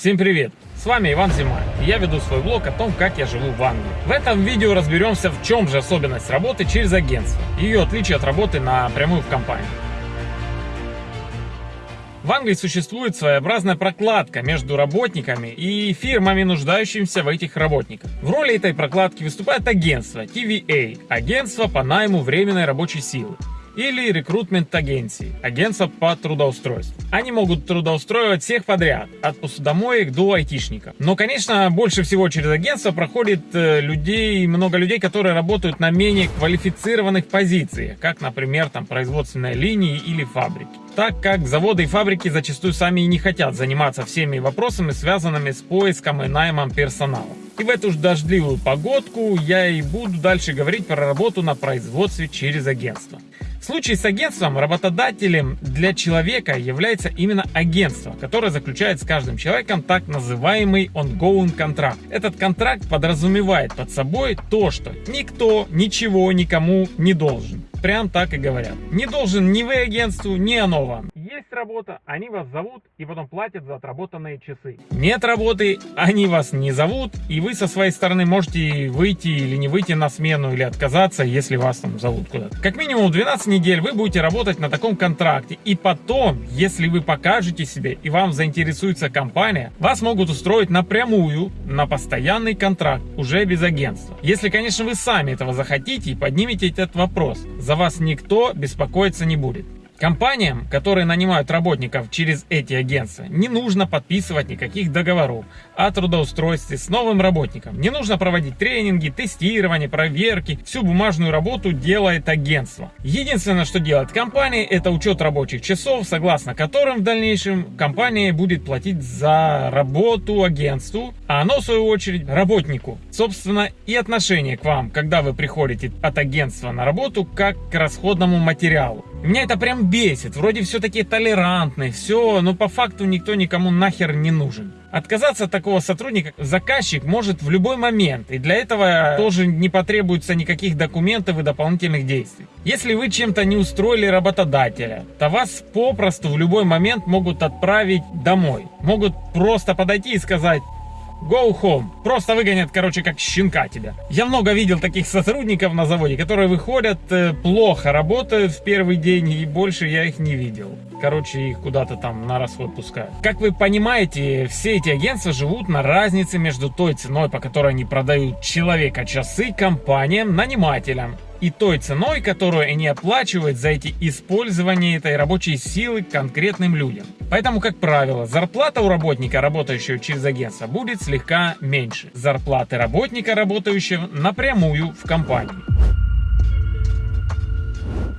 Всем привет! С вами Иван Зима, и я веду свой блог о том, как я живу в Англии. В этом видео разберемся, в чем же особенность работы через агентство, ее отличие от работы напрямую в компании. В Англии существует своеобразная прокладка между работниками и фирмами, нуждающимися в этих работниках. В роли этой прокладки выступает агентство TVA, агентство по найму временной рабочей силы или рекрутмент агенции, агентство по трудоустройству. Они могут трудоустроивать всех подряд, от посудомоек до айтишников. Но, конечно, больше всего через агентство проходит э, людей, много людей, которые работают на менее квалифицированных позициях, как, например, там производственные линии или фабрики. Так как заводы и фабрики зачастую сами и не хотят заниматься всеми вопросами, связанными с поиском и наймом персонала. И в эту же дождливую погодку я и буду дальше говорить про работу на производстве через агентство. В случае с агентством работодателем для человека является именно агентство, которое заключает с каждым человеком так называемый ongoing контракт. Этот контракт подразумевает под собой то, что никто ничего никому не должен. Прям так и говорят. Не должен ни вы агентству, ни оно вам работа, они вас зовут и потом платят за отработанные часы. Нет работы, они вас не зовут, и вы со своей стороны можете выйти или не выйти на смену, или отказаться, если вас там зовут куда-то. Как минимум 12 недель вы будете работать на таком контракте, и потом, если вы покажете себе и вам заинтересуется компания, вас могут устроить напрямую на постоянный контракт, уже без агентства. Если, конечно, вы сами этого захотите и поднимете этот вопрос, за вас никто беспокоиться не будет. Компаниям, которые нанимают работников через эти агентства, не нужно подписывать никаких договоров о трудоустройстве с новым работником. Не нужно проводить тренинги, тестирование, проверки. Всю бумажную работу делает агентство. Единственное, что делает компания, это учет рабочих часов, согласно которым в дальнейшем компания будет платить за работу агентству, а оно в свою очередь работнику. Собственно и отношение к вам, когда вы приходите от агентства на работу, как к расходному материалу. Меня это прям бесит. Вроде все таки толерантные, все, но по факту никто никому нахер не нужен. Отказаться от такого сотрудника заказчик может в любой момент, и для этого тоже не потребуется никаких документов и дополнительных действий. Если вы чем-то не устроили работодателя, то вас попросту в любой момент могут отправить домой. Могут просто подойти и сказать, Go home. Просто выгонят, короче, как щенка тебя. Я много видел таких сотрудников на заводе, которые выходят, э, плохо работают в первый день, и больше я их не видел. Короче, их куда-то там на расход пускают. Как вы понимаете, все эти агентства живут на разнице между той ценой, по которой они продают человека часы компаниям, нанимателям и той ценой, которую они оплачивают за эти использование этой рабочей силы конкретным людям. Поэтому, как правило, зарплата у работника, работающего через агентство, будет слегка меньше зарплаты работника, работающего напрямую в компании.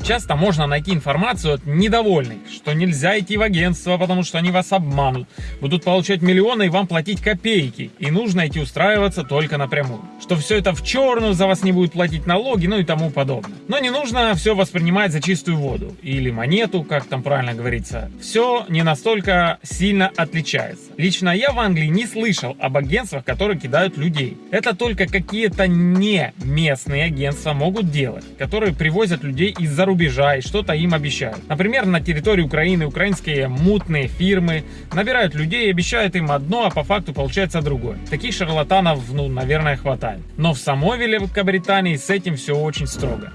Часто можно найти информацию от недовольных, что нельзя идти в агентство, потому что они вас обманут, будут получать миллионы и вам платить копейки, и нужно идти устраиваться только напрямую. Что все это в черную, за вас не будут платить налоги, ну и тому подобное. Но не нужно все воспринимать за чистую воду, или монету, как там правильно говорится. Все не настолько сильно отличается. Лично я в Англии не слышал об агентствах, которые кидают людей. Это только какие-то не местные агентства могут делать, которые привозят людей из-за рубежа и что-то им обещают. Например, на территории Украины украинские мутные фирмы набирают людей и обещают им одно, а по факту получается другое. Таких шарлатанов, ну, наверное, хватает. Но в самой Великобритании с этим все очень строго.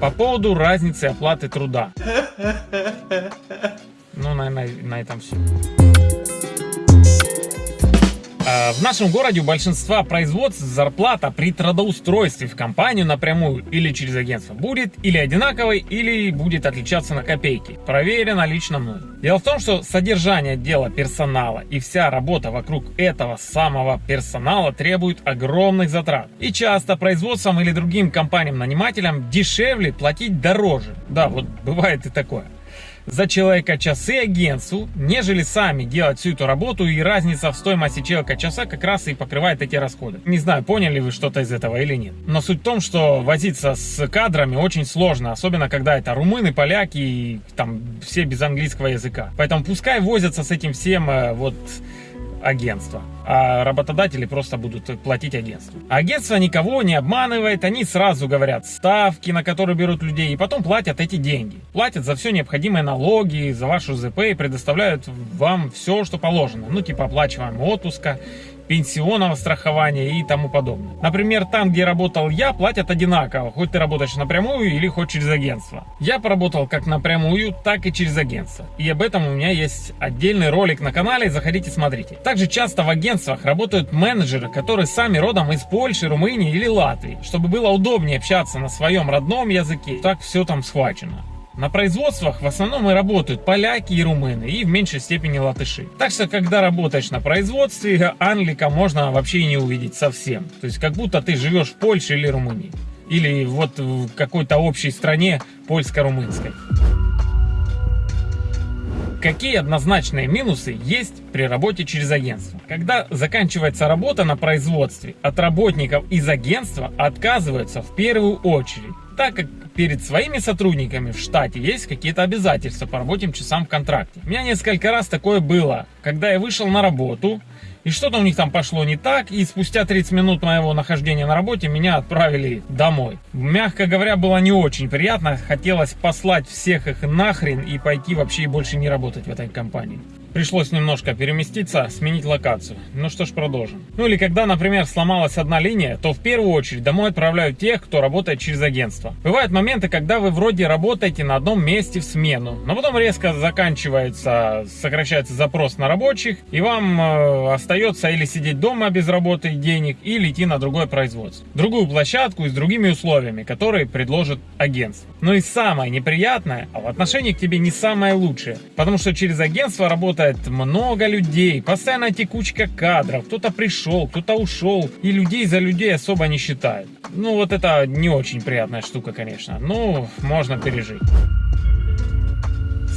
По поводу разницы оплаты труда. Ну, наверное, на этом все. А, в нашем городе у большинства производств зарплата при трудоустройстве в компанию напрямую или через агентство будет или одинаковой, или будет отличаться на копейки. Проверено лично мной. Дело в том, что содержание дела персонала и вся работа вокруг этого самого персонала требует огромных затрат. И часто производством или другим компаниям-нанимателям дешевле платить дороже. Да, вот бывает и такое за человека часы агентству, нежели сами делать всю эту работу, и разница в стоимости человека часа как раз и покрывает эти расходы. Не знаю, поняли вы что-то из этого или нет. Но суть в том, что возиться с кадрами очень сложно, особенно когда это румыны, поляки и там все без английского языка. Поэтому пускай возятся с этим всем э, вот агентство, а работодатели просто будут платить агентству. Агентство никого не обманывает, они сразу говорят ставки, на которые берут людей, и потом платят эти деньги. Платят за все необходимые налоги, за вашу ЗП и предоставляют вам все, что положено. Ну, типа оплачиваем отпуска, пенсионного страхования и тому подобное. Например, там, где работал я, платят одинаково, хоть ты работаешь напрямую или хоть через агентство. Я поработал как напрямую, так и через агентство. И об этом у меня есть отдельный ролик на канале, заходите смотрите. Также часто в агентствах работают менеджеры, которые сами родом из Польши, Румынии или Латвии, чтобы было удобнее общаться на своем родном языке. Так все там схвачено. На производствах в основном и работают поляки и румыны, и в меньшей степени латыши. Так что, когда работаешь на производстве, англика можно вообще не увидеть совсем. То есть, как будто ты живешь в Польше или Румынии. Или вот в какой-то общей стране польско-румынской. Какие однозначные минусы есть при работе через агентство? Когда заканчивается работа на производстве, от работников из агентства отказываются в первую очередь, так как перед своими сотрудниками в штате есть какие-то обязательства по рабочим часам в контракте. У меня несколько раз такое было, когда я вышел на работу, и что-то у них там пошло не так, и спустя 30 минут моего нахождения на работе меня отправили домой. Мягко говоря, было не очень приятно, хотелось послать всех их нахрен и пойти вообще больше не работать в этой компании. Пришлось немножко переместиться, сменить локацию. Ну что ж, продолжим. Ну или когда, например, сломалась одна линия, то в первую очередь домой отправляют тех, кто работает через агентство. Бывают моменты, когда вы вроде работаете на одном месте в смену, но потом резко заканчивается, сокращается запрос на рабочих, и вам э, остается или сидеть дома без работы и денег, или идти на другое производство. Другую площадку и с другими условиями, которые предложит агентство. Но и самое неприятное, а в отношении к тебе не самое лучшее, потому что через агентство работает работает много людей, постоянно текучка кадров, кто-то пришел, кто-то ушел, и людей за людей особо не считают. Ну вот это не очень приятная штука, конечно, но можно пережить.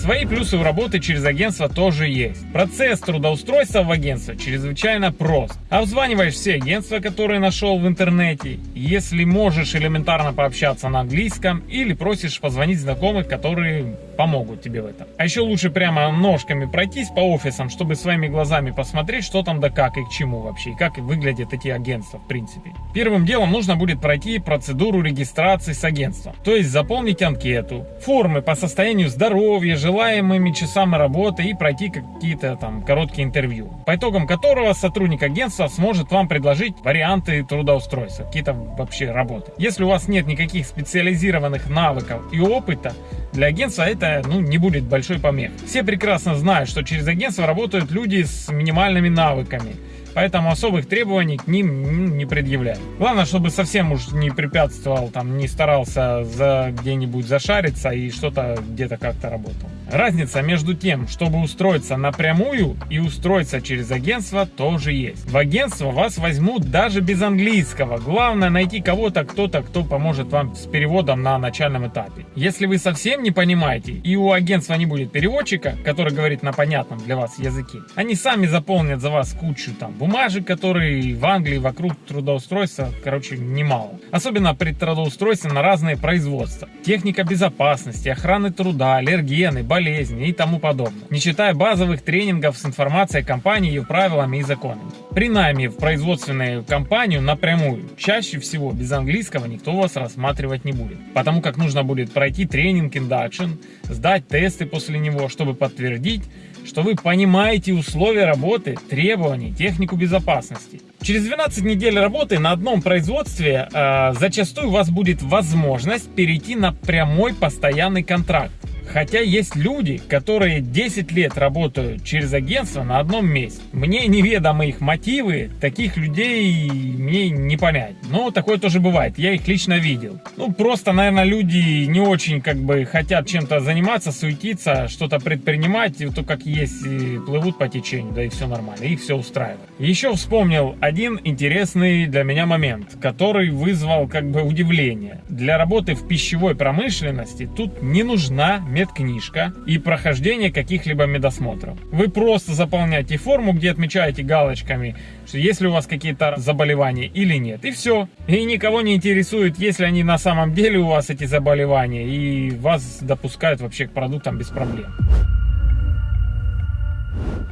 Свои плюсы у работы через агентство тоже есть. Процесс трудоустройства в агентство чрезвычайно прост. Обзваниваешь все агентства, которые нашел в интернете, если можешь элементарно пообщаться на английском или просишь позвонить знакомых, которые помогут тебе в этом. А еще лучше прямо ножками пройтись по офисам, чтобы своими глазами посмотреть, что там да как и к чему вообще, и как выглядят эти агентства в принципе. Первым делом нужно будет пройти процедуру регистрации с агентством, то есть заполнить анкету, формы по состоянию здоровья, желаемыми часами работы и пройти какие-то там короткие интервью, по итогам которого сотрудник агентства сможет вам предложить варианты трудоустройства, какие-то вообще работы. Если у вас нет никаких специализированных навыков и опыта, для агентства это ну, не будет большой помех. Все прекрасно знают, что через агентство работают люди с минимальными навыками поэтому особых требований к ним не предъявляют. Главное, чтобы совсем уж не препятствовал, там, не старался за где-нибудь зашариться и что-то где-то как-то работал. Разница между тем, чтобы устроиться напрямую и устроиться через агентство тоже есть. В агентство вас возьмут даже без английского. Главное найти кого-то, кто-то, кто поможет вам с переводом на начальном этапе. Если вы совсем не понимаете и у агентства не будет переводчика, который говорит на понятном для вас языке, они сами заполнят за вас кучу там бумажек, которые в Англии вокруг трудоустройства, короче, немало. Особенно при трудоустройстве на разные производства. Техника безопасности, охраны труда, аллергены, болезни и тому подобное. Не считая базовых тренингов с информацией компании, ее правилами и законами. При найме в производственную компанию напрямую, чаще всего без английского никто вас рассматривать не будет. Потому как нужно будет пройти тренинг induction, сдать тесты после него, чтобы подтвердить, что вы понимаете условия работы, требования, технику безопасности. Через 12 недель работы на одном производстве э, зачастую у вас будет возможность перейти на прямой постоянный контракт. Хотя есть люди, которые 10 лет работают через агентство на одном месте. Мне неведомы их мотивы, таких людей мне не понять. Но такое тоже бывает, я их лично видел. Ну, просто, наверное, люди не очень как бы хотят чем-то заниматься, суетиться, что-то предпринимать, и то как есть, плывут по течению, да и все нормально, их все устраивает. Еще вспомнил один интересный для меня момент, который вызвал как бы удивление. Для работы в пищевой промышленности тут не нужна медкнижка и прохождение каких-либо медосмотров. Вы просто заполняете форму, где отмечаете галочками, что если у вас какие-то заболевания или нет. И все. И никого не интересует, если они на самом деле у вас эти заболевания, и вас допускают вообще к продуктам без проблем.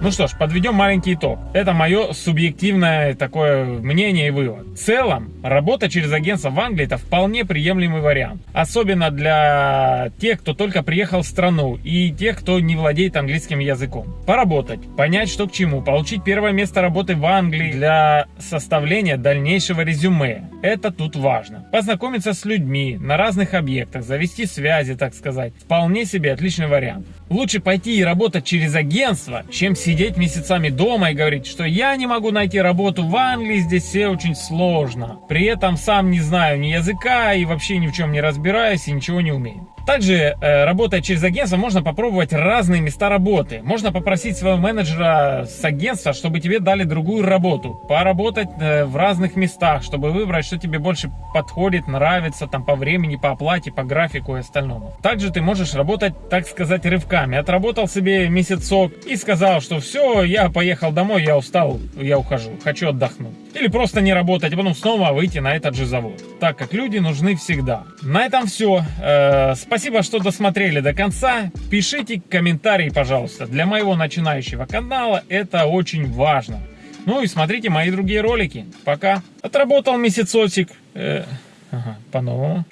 Ну что ж, подведем маленький итог. Это мое субъективное такое мнение и вывод. В целом, работа через агентство в Англии это вполне приемлемый вариант. Особенно для тех, кто только приехал в страну и тех, кто не владеет английским языком. Поработать, понять, что к чему, получить первое место работы в Англии для составления дальнейшего резюме. Это тут важно. Познакомиться с людьми на разных объектах, завести связи, так сказать. Вполне себе отличный вариант. Лучше пойти и работать через агентство, чем сидеть месяцами дома и говорить, что я не могу найти работу в Англии, здесь все очень сложно. При этом сам не знаю ни языка и вообще ни в чем не разбираюсь и ничего не умею. Также, э, работая через агентство, можно попробовать разные места работы. Можно попросить своего менеджера с агентства, чтобы тебе дали другую работу. Поработать э, в разных местах, чтобы выбрать, что тебе больше подходит, нравится, там по времени, по оплате, по графику и остальному. Также ты можешь работать, так сказать, рывками. Отработал себе месяцок и сказал, что все, я поехал домой, я устал, я ухожу, хочу отдохнуть. Или просто не работать, а потом снова выйти на этот же завод. Так как люди нужны всегда. На этом все. Э, спасибо, что досмотрели до конца. Пишите комментарии, пожалуйста. Для моего начинающего канала это очень важно. Ну и смотрите мои другие ролики. Пока. Отработал месяцочек. Э, ага, по-новому.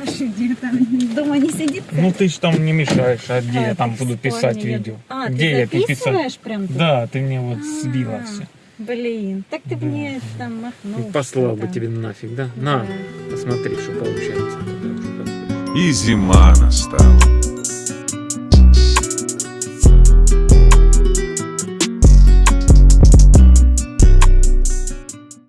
А что, где там дома не сидит? Ну ты ж там не мешаешь, а где А, я там буду писать видео? А, где ты я писать? прям тут? Да, ты мне вот сбила А, все. Блин, так ты Да. мне там махнул. Послал бы тебе нафиг, да? На, Да. посмотри, что получается. И зима настала.